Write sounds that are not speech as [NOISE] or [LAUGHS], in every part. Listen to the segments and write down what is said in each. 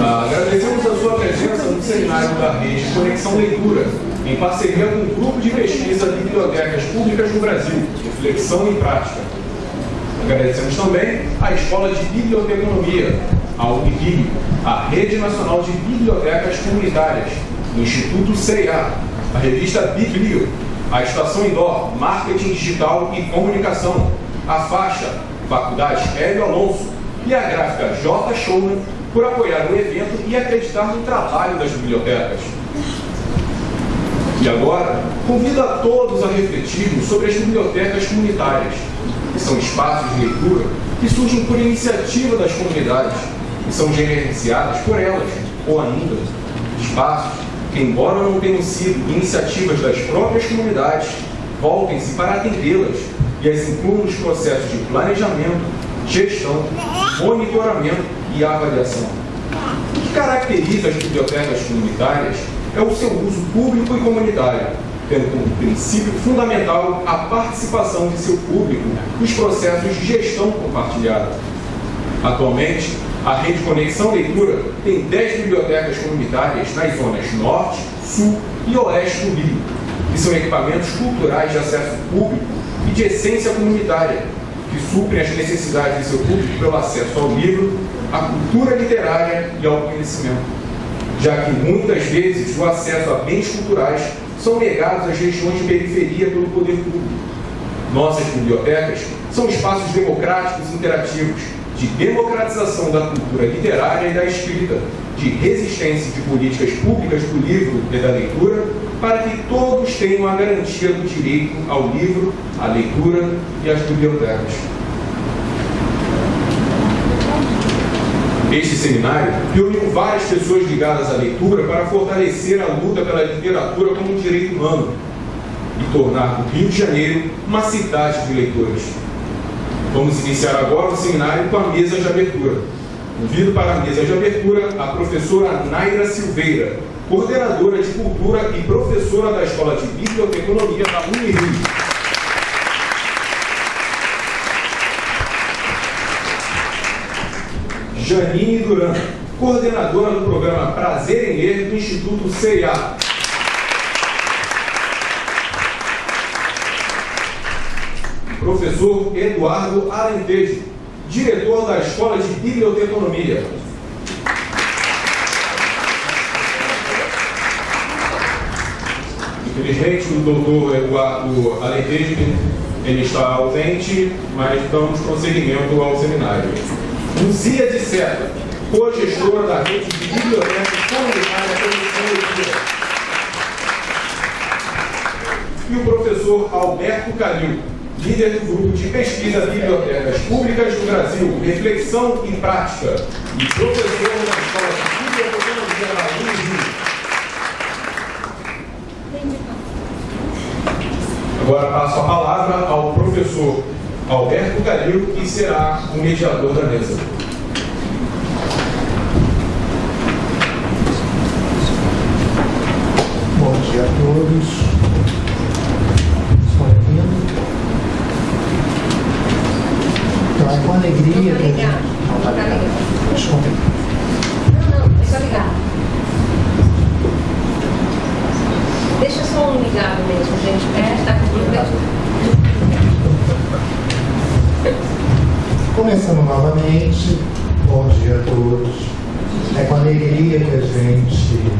Ah, agradecemos a sua presença no seminário da rede Conexão Leitura, em parceria com o Grupo de Pesquisa Bibliotecas Públicas no Brasil, Reflexão e Prática. Agradecemos também à Escola de Biblioteconomia, a UNIBIB, a Rede Nacional de Bibliotecas Comunitárias, o Instituto CIA, a revista Biblio, a Estação Indoor, Marketing Digital e Comunicação, a Faixa, Faculdade Hélio Alonso e a gráfica J. Showman por apoiar o evento e acreditar no trabalho das bibliotecas. E agora, convido a todos a refletirmos sobre as bibliotecas comunitárias, que são espaços de leitura que surgem por iniciativa das comunidades e são gerenciadas por elas, ou ainda, espaços que, embora não tenham sido iniciativas das próprias comunidades, voltem-se para atendê-las e as incluam nos processos de planejamento, gestão, monitoramento e avaliação. O que caracteriza as bibliotecas comunitárias é o seu uso público e comunitário, tendo como princípio fundamental a participação de seu público nos processos de gestão compartilhada. Atualmente, a Rede Conexão Leitura tem 10 bibliotecas comunitárias nas zonas Norte, Sul e Oeste do Rio, que são equipamentos culturais de acesso público e de essência comunitária, que suprem as necessidades de seu público pelo acesso ao livro, à cultura literária e ao conhecimento, já que muitas vezes o acesso a bens culturais são negados às regiões de periferia pelo poder público. Nossas bibliotecas são espaços democráticos e interativos, de democratização da cultura literária e da escrita, de resistência de políticas públicas do livro e da leitura, para que todos tenham a garantia do direito ao livro, à leitura e às bibliotecas. Este seminário reuniu várias pessoas ligadas à leitura para fortalecer a luta pela literatura como um direito humano e tornar o Rio de Janeiro uma cidade de leitores. Vamos iniciar agora o seminário com a mesa de abertura. Convido para a mesa de abertura a professora Naira Silveira, coordenadora de cultura e professora da Escola de Biblioteconomia da Unirio. Janine Duran, coordenadora do programa Prazer em Ler do Instituto CIA. Professor Eduardo Alentejo, diretor da Escola de Biblioteconomia. Infelizmente, o doutor Eduardo Alentejo ele está ausente, mas damos prosseguimento ao seminário. Luzia de Seta, co-gestora da rede de bibliotecas comunitárias Conexão E o professor Alberto Calil, líder do grupo de pesquisa Bibliotecas Públicas do Brasil, Reflexão e Prática, e professor da Escola de Biblioteconomia da Unirio. Agora passo a palavra ao professor Alberto Calil, que será o mediador da mesa. Bom dia a todos. Estão ouvindo? Então é com alegria que a gente. Não, tá ligado. Desculpa. Não, não, é só ligar. Deixa só um ligado mesmo, gente. É, tá comigo mesmo. Começando novamente, bom dia a todos. É com alegria que a gente,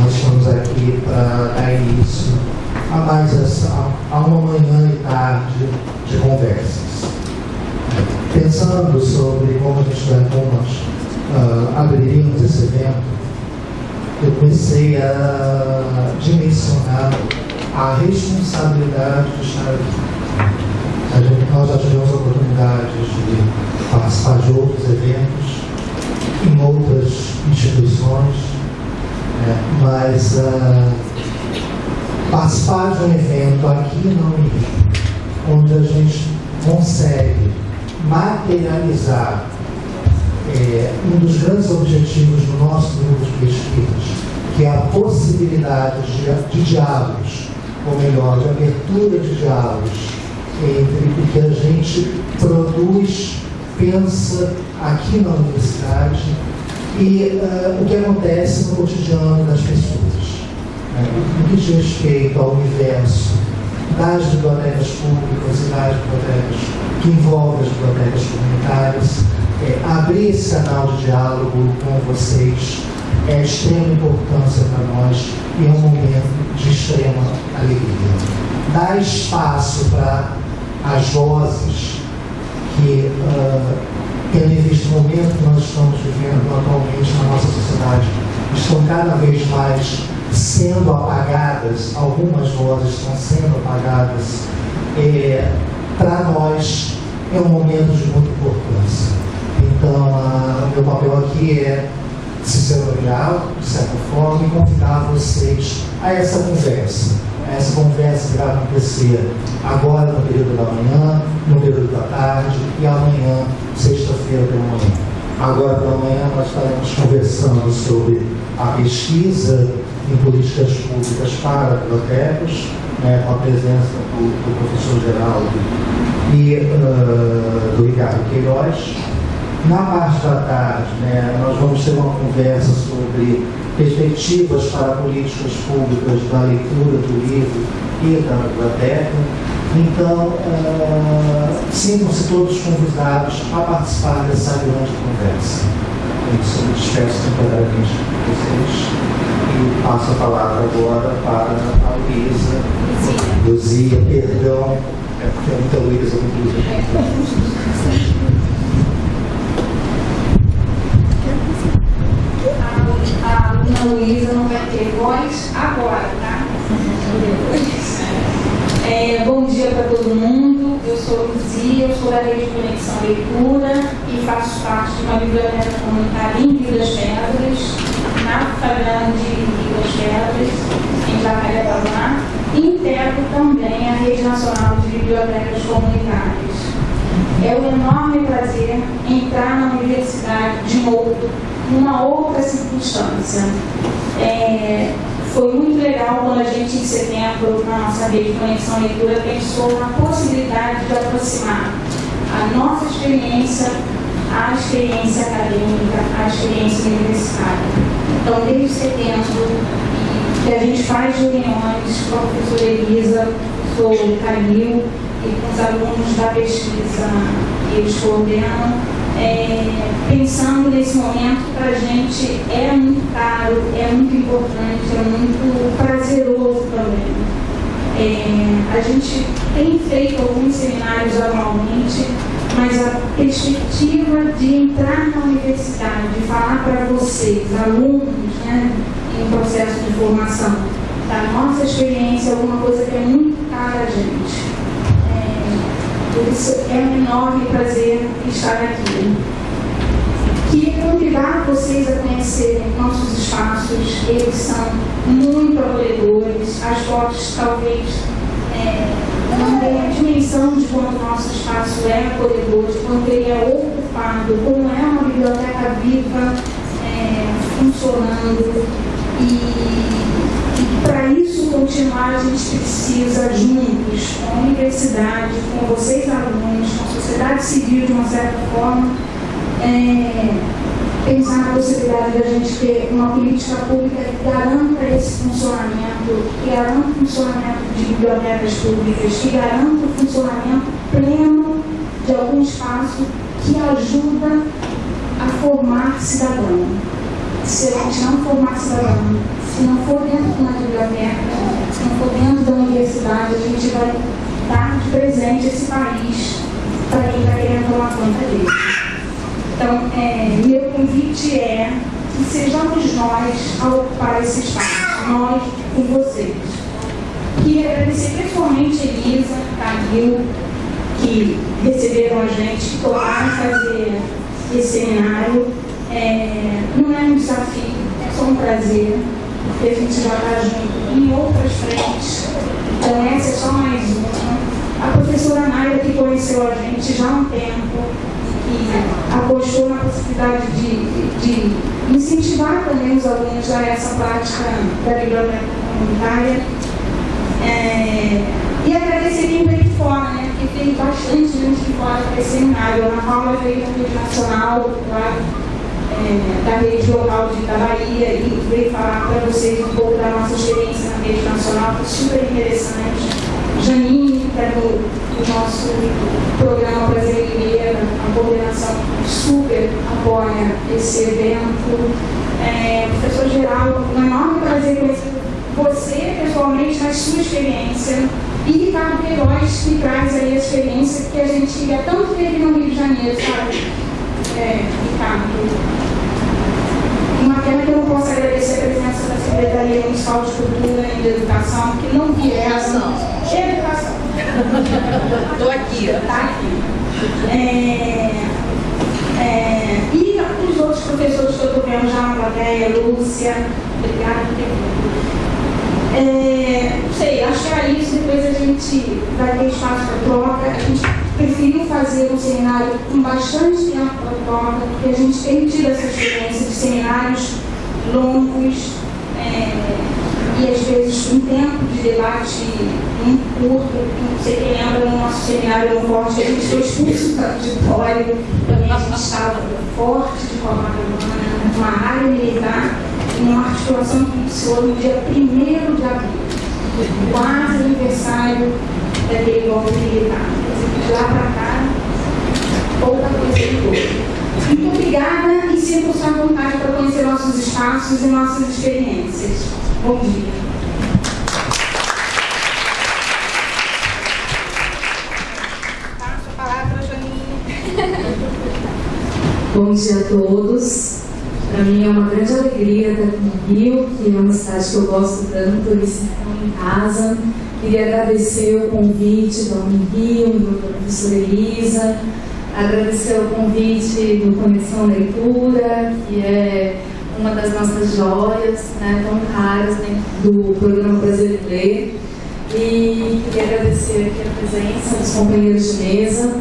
nós estamos aqui para dar início a mais essa, a uma manhã e tarde de conversas. Pensando sobre como a gente vai, nós ah, abriríamos esse evento, eu comecei a dimensionar a responsabilidade de estar aqui. A gente, nós já tivemos oportunidades de participar de outros eventos em outras instituições, né, mas ah, participar de um evento aqui no Rio, onde a gente consegue materializar é, um dos grandes objetivos do nosso grupo de pesquisas, que é a possibilidade de, de diálogos, ou melhor, de abertura de diálogos entre o que a gente produz, pensa aqui na universidade e uh, o que acontece no cotidiano das pessoas. Né? No que diz respeito ao universo das bibliotecas públicas e das bibliotecas que envolvem as bibliotecas comunitárias, é, abrir esse canal de diálogo com vocês é de extrema importância para nós e é um momento de extrema alegria. Dar espaço para as vozes que, uh, em vista o momento que nós estamos vivendo atualmente na nossa sociedade, estão cada vez mais sendo apagadas, algumas vozes estão sendo apagadas, é, para nós é um momento de muita importância. Então, o meu papel aqui é ciceronial, de certa forma, e convidar vocês a essa conversa. Essa conversa vai acontecer agora no período da manhã, no período da tarde e amanhã, sexta-feira pela manhã. Agora pela manhã nós estaremos conversando sobre a pesquisa em políticas públicas para bibliotecas, né, com a presença do, do professor Geraldo e uh, do Ricardo Queiroz. Na parte da tarde, né, nós vamos ter uma conversa sobre perspectivas para políticas públicas da leitura do livro e da biblioteca. Então, uh, sintam-se todos convidados a participar dessa grande conversa. É eu me despeço temporariamente de vocês e passo a palavra agora para a Luísa. Luzia, perdão, é porque é muita Luísa, muito Luísa. A Luísa não vai ter voz agora, tá? É, bom dia para todo mundo. Eu sou Luzia, eu sou da Rede Conexão Leitura e faço parte de uma biblioteca comunitária em Vilas Pedras, na Fagrande de Vilas Pedras, em Jacarepaguá, integro também a Rede Nacional de Bibliotecas Comunitárias. É um enorme prazer entrar na universidade de novo numa outra circunstância. É, foi muito legal quando a gente, em setembro, na nossa rede de Conexão Leitura, pensou na possibilidade de aproximar a nossa experiência à experiência acadêmica, à experiência universitária. Então, desde setembro, que a gente faz reuniões com a professora Elisa, o professor Camil e com os alunos da pesquisa que eles coordenam, é, pensando nesse momento que para a gente é muito caro, é muito importante, é muito prazeroso também. É, a gente tem feito alguns seminários anualmente, mas a perspectiva de entrar na universidade, de falar para vocês, alunos, né, em processo de formação, da nossa experiência, alguma coisa que é muito cara a gente por isso é um enorme prazer estar aqui. Queria convidar vocês a conhecerem nossos espaços, eles são muito acolhedores, as fotos talvez é, não tenham a dimensão de quanto nosso espaço é acolhedor, de quanto ele é ocupado, como é uma biblioteca viva, é, funcionando. E isso continuar, a gente precisa, juntos, com a universidade, com vocês alunos, com a sociedade civil, de uma certa forma, é, pensar na possibilidade da gente ter uma política pública que garanta esse funcionamento, que garanta o funcionamento de bibliotecas públicas, que garanta o funcionamento pleno de algum espaço que ajuda a formar cidadão. Se a gente não formar cidadão, se não for dentro de uma biblioteca, se não for dentro da universidade, a gente vai dar de presente esse país para quem está querendo tomar conta dele. Então, é, meu convite é que sejamos nós a ocupar esse espaço, nós com vocês. Queria agradecer pessoalmente a Elisa, Camil, que receberam a gente, que toparam fazer esse seminário. É, não é um desafio, é só um prazer porque a gente já está junto em outras frentes. Então, essa é só mais uma. A professora Naira, que conheceu a gente já há um tempo, que apostou na possibilidade de, de, incentivar também os alunos a essa prática da biblioteca comunitária. É, e agradecer quem veio de fora, né? Porque tem bastante gente de fora para esse seminário. A Ana Paula veio da Rede Nacional, claro é, da rede local de, da Bahia e veio falar para vocês um pouco da nossa experiência na rede nacional, foi super interessante. Janine, que é do, do nosso programa Brasileira, a coordenação super apoia esse evento. É, professor Geraldo, um enorme prazer conhecer você pessoalmente na sua experiência e Ricardo Queiroz que traz aí a experiência que a gente já tanto teve no Rio de Janeiro, sabe? É, Ricardo. Uma pena que eu não posso agradecer a presença da Secretaria Municipal de Cultura e de Educação, que não vieram. Educação. Estou [LAUGHS] aqui. Está aqui. É, é, e os outros professores que eu estou vendo já na plateia, Lúcia, obrigada por ter é, sei, acho que era isso, depois a gente vai ter espaço para troca. A gente preferiu fazer um seminário com bastante tempo para troca, porque a gente tem tido essa experiência de seminários longos é, e às vezes um tempo de debate muito curto. Sei quem lembra no nosso seminário no Forte, a gente foi expulso do auditório, também a gente estava forte de Copacabana, uma área militar uma articulação que iniciou no dia 1 de abril, quase aniversário daquele golpe militar. De lá para cá, pouca coisa mudou. Muito obrigada e sinto-se à vontade para conhecer nossos espaços e nossas experiências. Bom dia. Bom dia a todos. Para mim é uma grande alegria estar aqui no Rio, que é uma cidade que eu gosto tanto, e estão em casa. Queria agradecer o convite da Unirio, da professora Elisa, agradecer o convite do Conexão Leitura, que é uma das nossas joias, né, tão caras dentro do programa Brasileiro. E queria agradecer aqui a presença dos companheiros de mesa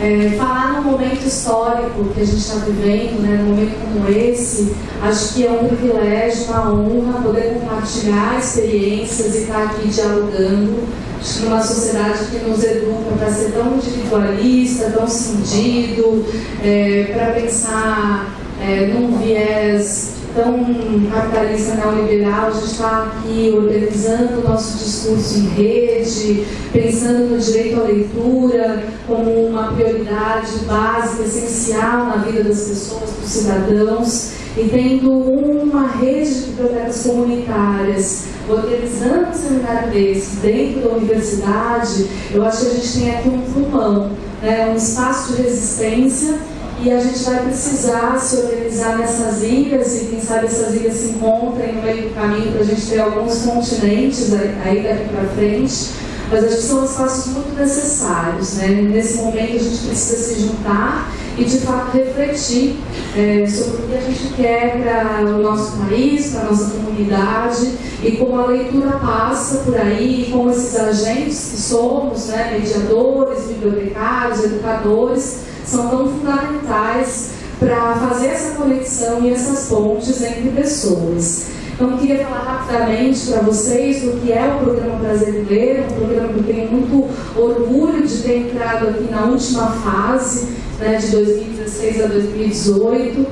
é, falar num momento histórico que a gente está vivendo, né, num momento como esse, acho que é um privilégio, uma honra poder compartilhar experiências e estar aqui dialogando. Acho que numa sociedade que nos educa para ser tão individualista, tão cindido, é, para pensar é, num viés tão capitalista neoliberal, a gente está aqui organizando o nosso discurso em rede, pensando no direito à leitura como uma prioridade básica, essencial na vida das pessoas, dos cidadãos, e tendo uma rede de bibliotecas comunitárias organizando um seminário desse dentro da universidade, eu acho que a gente tem aqui um pulmão, né, um espaço de resistência e a gente vai precisar se organizar nessas ilhas e quem sabe essas ilhas se encontrem no meio do caminho para a gente ter alguns continentes aí daqui para frente. Mas acho que são espaços muito necessários. Né? Nesse momento a gente precisa se juntar e de fato refletir é, sobre o que a gente quer para o nosso país, para a nossa comunidade e como a leitura passa por aí, e como esses agentes que somos, né, mediadores, bibliotecários, educadores, são tão fundamentais para fazer essa conexão e essas pontes entre pessoas. Então, queria falar rapidamente para vocês do que é o Programa Brasileiro, um programa que eu tenho muito orgulho de ter entrado aqui na última fase, né, de 2016 a 2018,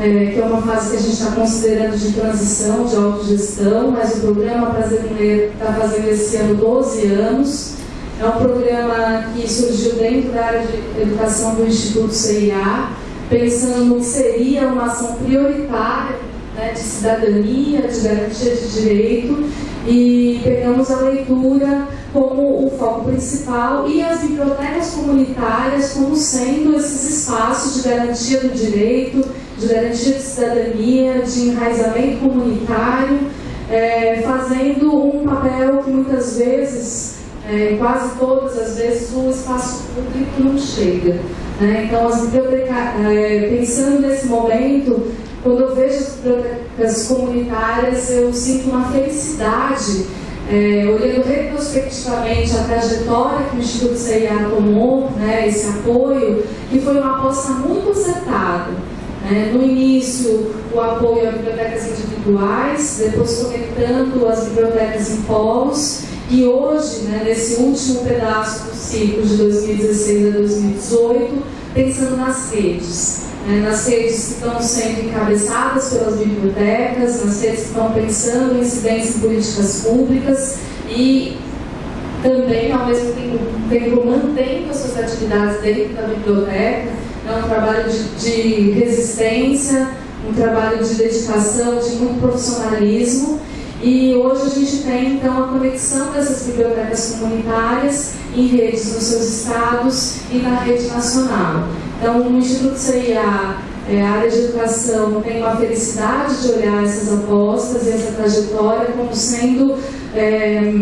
é, que é uma fase que a gente está considerando de transição, de autogestão, mas o Programa Brasileiro está fazendo esse ano 12 anos. É um programa que surgiu dentro da área de educação do Instituto CIA, pensando no que seria uma ação prioritária né, de cidadania, de garantia de direito, e pegamos a leitura como o foco principal e as bibliotecas comunitárias como sendo esses espaços de garantia do direito, de garantia de cidadania, de enraizamento comunitário, é, fazendo um papel que muitas vezes é, quase todas as vezes o espaço público não chega. Né? Então, as bibliotecas, é, pensando nesse momento, quando eu vejo as bibliotecas comunitárias, eu sinto uma felicidade, é, olhando retrospectivamente a trajetória que o Instituto CIA tomou, né, esse apoio, que foi uma aposta muito acertada. Né? No início, o apoio a bibliotecas individuais, depois conectando as bibliotecas em polos, e hoje, né, nesse último pedaço do ciclo de 2016 a 2018, pensando nas redes. né, nas redes que estão sendo encabeçadas pelas bibliotecas, nas redes que estão pensando em incidência em políticas públicas e também, ao mesmo tempo, mantendo as suas atividades dentro da biblioteca. É um trabalho de, de resistência, um trabalho de dedicação, de muito profissionalismo. E hoje a gente tem então a conexão dessas bibliotecas comunitárias em redes nos seus estados e na rede nacional. Então, o Instituto CIA, é, a área de educação, tem uma felicidade de olhar essas apostas e essa trajetória como sendo é,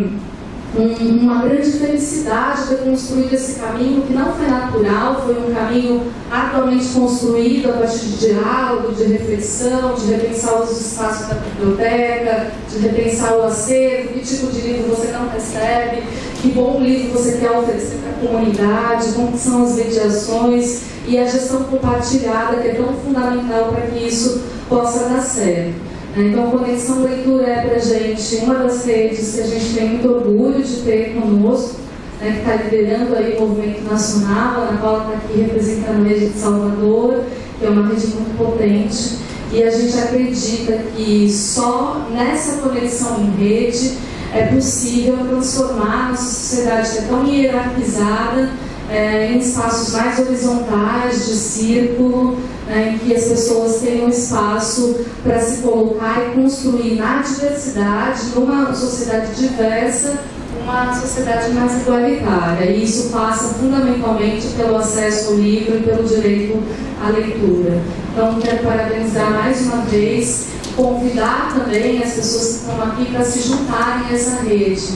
um, uma grande felicidade ter construído esse caminho que não foi natural, foi um caminho atualmente construído a partir de diálogo, de reflexão, de repensar os espaços da biblioteca, de repensar o acervo, que tipo de livro você não recebe, que bom livro você quer oferecer para a comunidade, como são as mediações e a gestão compartilhada, que é tão fundamental para que isso possa dar certo. Então, Conexão Leitura é para gente uma das redes que a gente tem muito orgulho de ter conosco, né, que está liderando aí o movimento nacional, a Ana Paula está aqui representando a rede de Salvador, que é uma rede muito potente, e a gente acredita que só nessa conexão em rede é possível transformar nossa sociedade que é tão hierarquizada é, em espaços mais horizontais, de círculo, né, em que as pessoas tenham espaço para se colocar e construir na diversidade, numa sociedade diversa, uma sociedade mais igualitária. E isso passa fundamentalmente pelo acesso ao livro e pelo direito à leitura. Então, quero parabenizar mais uma vez, convidar também as pessoas que estão aqui para se juntarem a essa rede.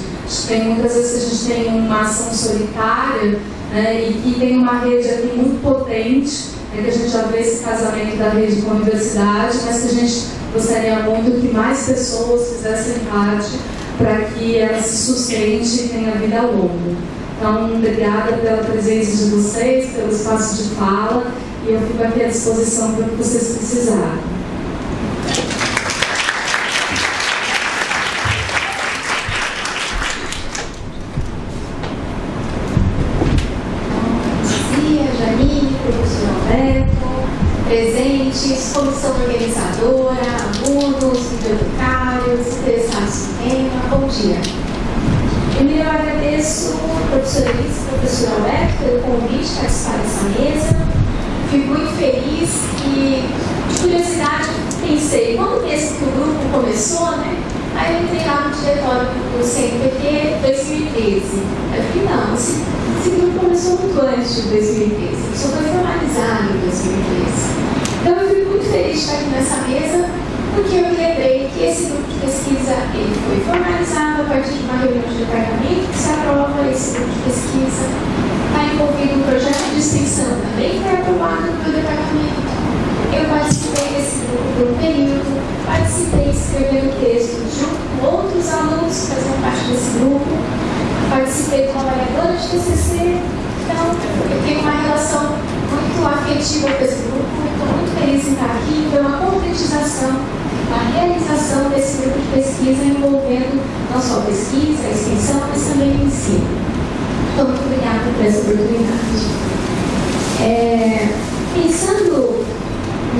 Tem, muitas vezes a gente tem uma ação solitária né, e que tem uma rede aqui muito potente, né, que a gente já vê esse casamento da rede com a universidade, mas que a gente gostaria muito que mais pessoas fizessem parte para que ela se sustente e tenha vida longa. Então, obrigada pela presença de vocês, pelo espaço de fala, e eu fico aqui à disposição para o que vocês precisarem. presentes, comissão organizadora, alunos, bibliotecários, interessados no tema, bom dia. Primeiro eu agradeço a professora Elis e professor Alberto pelo convite para participar dessa mesa. Fico muito feliz e, de curiosidade, pensei, quando mesmo que o grupo começou, né? Aí eu entrei lá no diretório do CNPq 2013. Eu falei, não, esse, esse grupo começou muito antes de 2013, só foi formalizado em 2013. Então eu fico muito feliz de estar aqui nessa mesa, porque eu lembrei que esse grupo de pesquisa ele foi formalizado a partir de uma reunião de departamento que se aprova esse grupo de pesquisa. Está envolvido um projeto de extensão também foi aprovado no meu departamento. Eu participei desse grupo por um período, participei escrevendo texto junto com outros alunos que faziam parte desse grupo, participei como avaliadora de TCC, então eu tenho uma relação muito afetiva com esse grupo, estou muito feliz em estar aqui, foi uma concretização, uma realização desse grupo de pesquisa envolvendo não só a pesquisa, a extensão, mas também ensino. Então, muito obrigada por essa oportunidade. É, pensando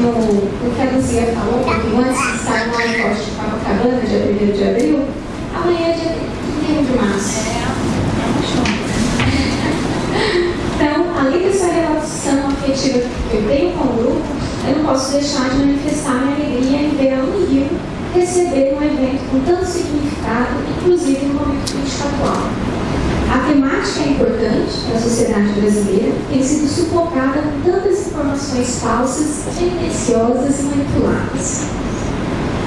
no, no que a Luzia falou um pouquinho antes de estar no Aeroporto de Copacabana, dia 1 de abril, amanhã é dia 31 de março. É, [LAUGHS] então, além dessa relação afetiva que eu tenho com o grupo, eu não posso deixar de manifestar minha alegria em ver a Unirio receber um evento com tanto significado, inclusive no momento político atual. A temática é importante para a sociedade brasileira, tem sido sufocada com tantas informações falsas, tendenciosas e manipuladas.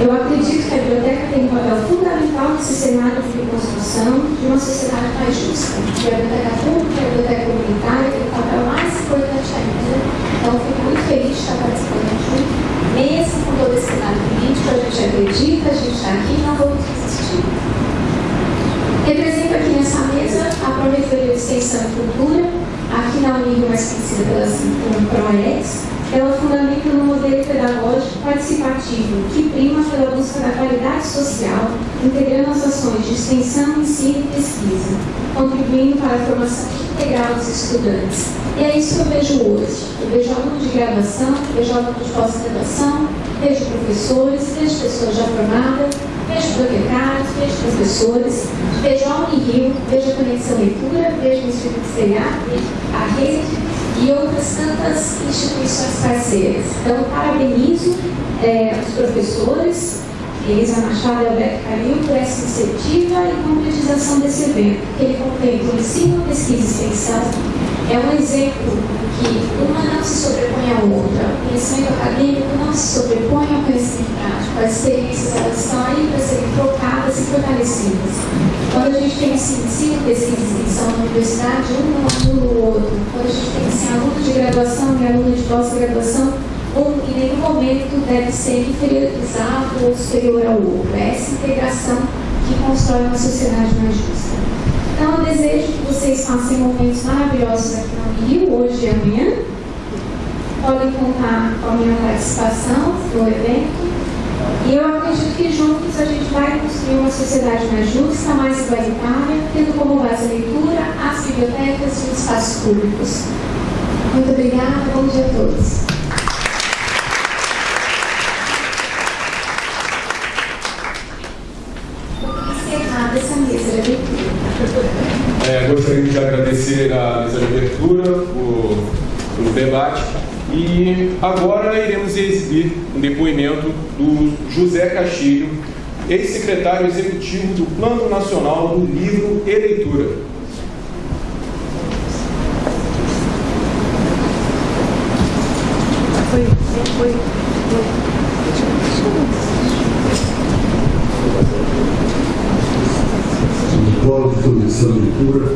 Eu acredito que a biblioteca tem um papel fundamental nesse cenário de reconstrução de uma sociedade mais justa. E a biblioteca pública e a biblioteca comunitária têm um papel mais importante ainda. Então, fico muito feliz de estar participando aqui, mesmo com todo esse cenário político. A gente acredita, a gente está aqui e não vamos. Represento aqui nessa mesa a Prometoria de Extensão e Cultura, aqui na Unirio, mais conhecida pela PROEX, ela fundamenta no modelo pedagógico participativo, que prima pela busca da qualidade social, integrando as ações de extensão, ensino e pesquisa, contribuindo para a formação integral dos estudantes. E é isso que eu vejo hoje. Eu vejo alunos de graduação, vejo alunos de pós-graduação, vejo professores, vejo pessoas já formadas, vejo bibliotecários, vejo professores, vejo a Unirio, vejo a Conexão Leitura, vejo o Instituto CEA, a rede e outras tantas instituições parceiras. Então, parabenizo é, os professores, Elisa Machado e Alberto Calil, por essa iniciativa e concretização desse evento, que ele contempla ensino, pesquisa e extensão. É um exemplo que uma não se sobrepõe à outra. O conhecimento acadêmico não se sobrepõe ao conhecimento prático. As experiências elas estão aí para serem trocadas e fortalecidas. Quando a gente tem esse ensino, pesquisa e extensão na universidade, um anula o outro. Quando a gente tem esse aluno de graduação e aluno de pós-graduação, um em nenhum momento deve ser inferiorizado ou superior ao outro. É essa integração que constrói uma sociedade mais justa. Então, eu desejo que vocês passem momentos maravilhosos aqui no Rio, hoje e amanhã. Podem contar com a minha participação no evento. E eu acredito que juntos a gente vai construir uma sociedade mais justa, mais igualitária, tendo como base a leitura, as bibliotecas e os espaços públicos. Muito obrigada, bom dia a todos. E agora iremos exibir um depoimento do José Castilho, ex-secretário executivo do Plano Nacional do Livro e Leitura. Foi, foi, de Formação de Leitura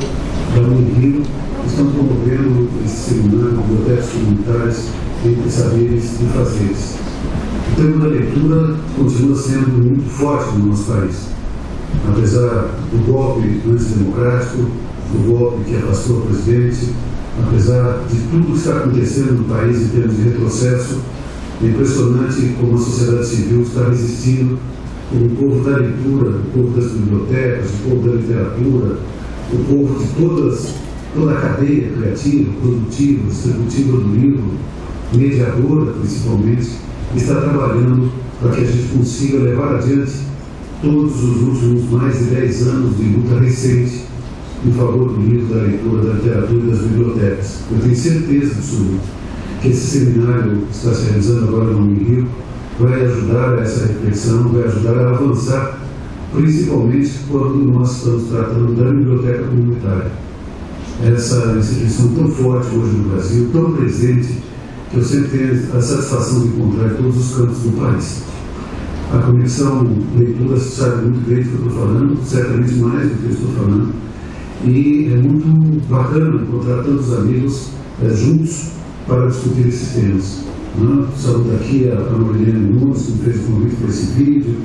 da Unirio estão promovendo esse seminário Bibliotecas Comunitárias entre Saberes e Fazeres. O tema da leitura continua sendo muito forte no nosso país. Apesar do golpe antidemocrático, do golpe que afastou o presidente, apesar de tudo que está acontecendo no país em termos de retrocesso, é impressionante como a sociedade civil está resistindo o povo da leitura, o povo das bibliotecas, o povo da literatura, o povo de todas, toda a cadeia criativa, produtiva, distributiva do livro, mediadora principalmente, está trabalhando para que a gente consiga levar adiante todos os últimos mais de 10 anos de luta recente em favor do livro, da leitura, da literatura e das bibliotecas. Eu tenho certeza absoluta que esse seminário que está se realizando agora no Rio vai ajudar a essa reflexão, vai ajudar a avançar, principalmente quando nós estamos tratando da biblioteca comunitária. Essa instituição tão forte hoje no Brasil, tão presente, eu sempre tenho a satisfação de encontrar em todos os cantos do país. A conexão leitura sabe muito bem do que eu estou falando, certamente mais do que eu estou falando, e é muito bacana encontrar tantos amigos é, juntos para discutir esses temas. Né? Saúde aqui a, Marilene Nunes, que fez o convite para esse vídeo,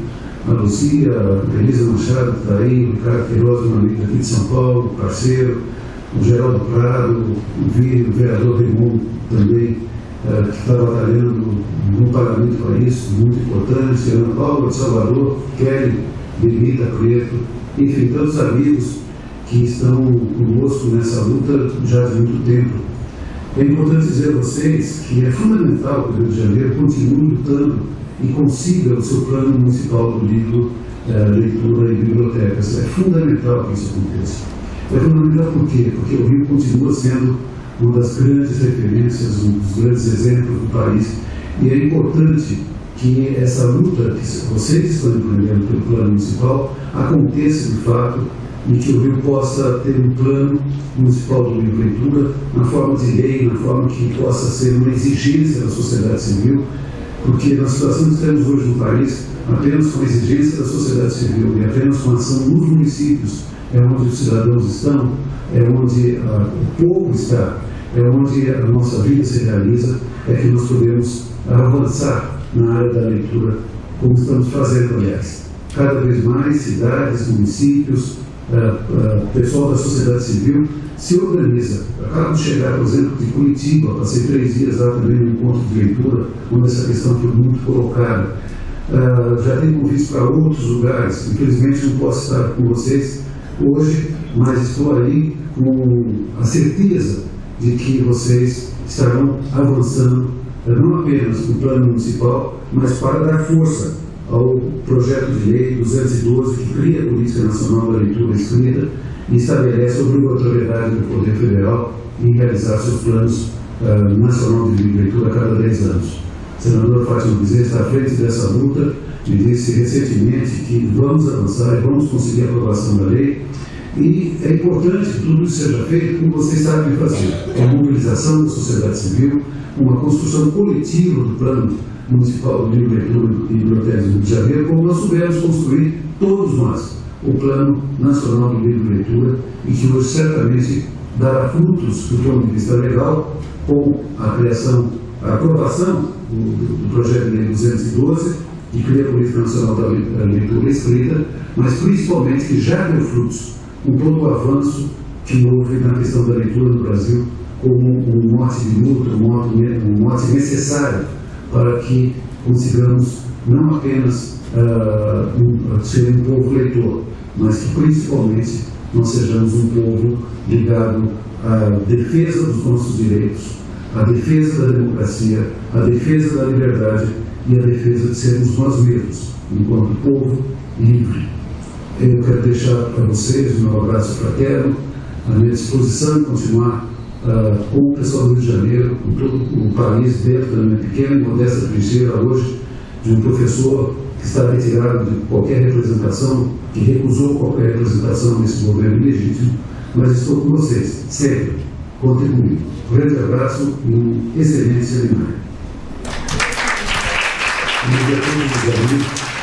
a Lucia, a Elisa Machado, que está aí, o Ricardo Queiroz, um amigo aqui de São Paulo, parceiro, o Geraldo Prado, o, o vereador Raimundo também, é, que está batalhando no parlamento para isso, muito importante, Ana Paula de Salvador, Kelly, Benita Preto, enfim, tantos amigos que estão conosco nessa luta já há muito tempo. É importante dizer a vocês que é fundamental que o Rio de Janeiro continue lutando e consiga o seu plano municipal do livro, eh, leitura e bibliotecas. É fundamental que isso aconteça. É fundamental por quê? Porque o Rio continua sendo uma das grandes referências, um dos grandes exemplos do país, e é importante que essa luta que vocês estão empreendendo pelo plano municipal aconteça de fato e que o Rio possa ter um plano municipal do leitura na forma de lei, na forma que possa ser uma exigência da sociedade civil, porque na situação que temos hoje no país, apenas com a exigência da sociedade civil e apenas com a ação nos municípios é onde os cidadãos estão, é onde ah, o povo está, é onde a nossa vida se realiza, é que nós podemos avançar na área da leitura, como estamos fazendo, aliás. Cada vez mais cidades, municípios, uh, pessoal da sociedade civil se organiza. Acabo de chegar, por exemplo, de Curitiba, passei três dias lá também no encontro de leitura, onde essa questão foi muito colocada. Uh, já tem convites para outros lugares, infelizmente não posso estar com vocês hoje, mas estou aí com a certeza de que vocês estarão avançando não apenas no plano municipal, mas para dar força ao projeto de lei 212 que cria a Política Nacional da Leitura Escrita e estabelece a obrigatoriedade do Poder Federal em realizar seus planos uh, nacional de leitura a cada 10 anos. Senador Fátima Bezerra está à frente dessa luta e disse recentemente que vamos avançar e vamos conseguir a aprovação da lei e é importante que tudo isso seja feito como vocês sabem fazer. A mobilização da sociedade civil, uma construção coletiva do plano municipal livro leitura e bibliotecas do Rio de Janeiro, como nós soubemos construir, todos nós, o plano nacional do livro leitura e que hoje certamente dará frutos do ponto de vista legal com a criação, a aprovação do, do projeto de lei 212 que cria a Política Nacional da Leitura Escrita, mas principalmente que já deu frutos com todo o avanço que houve na questão da leitura no Brasil como um mote de luta, um mote, necessário para que consigamos não apenas uh, um, ser um povo leitor, mas que principalmente nós sejamos um povo ligado à defesa dos nossos direitos, à defesa da democracia, à defesa da liberdade e à defesa de sermos nós mesmos, enquanto povo livre. Eu quero deixar para vocês meu abraço fraterno, a minha disposição de continuar uh, com o pessoal do Rio de Janeiro, com todo o país, dentro da minha pequena e modesta trincheira hoje, de um professor que está retirado de qualquer representação, que recusou qualquer representação nesse governo legítimo, mas estou com vocês, sempre. Comigo. Um grande abraço e um excelente seminário. E a todos os amigos.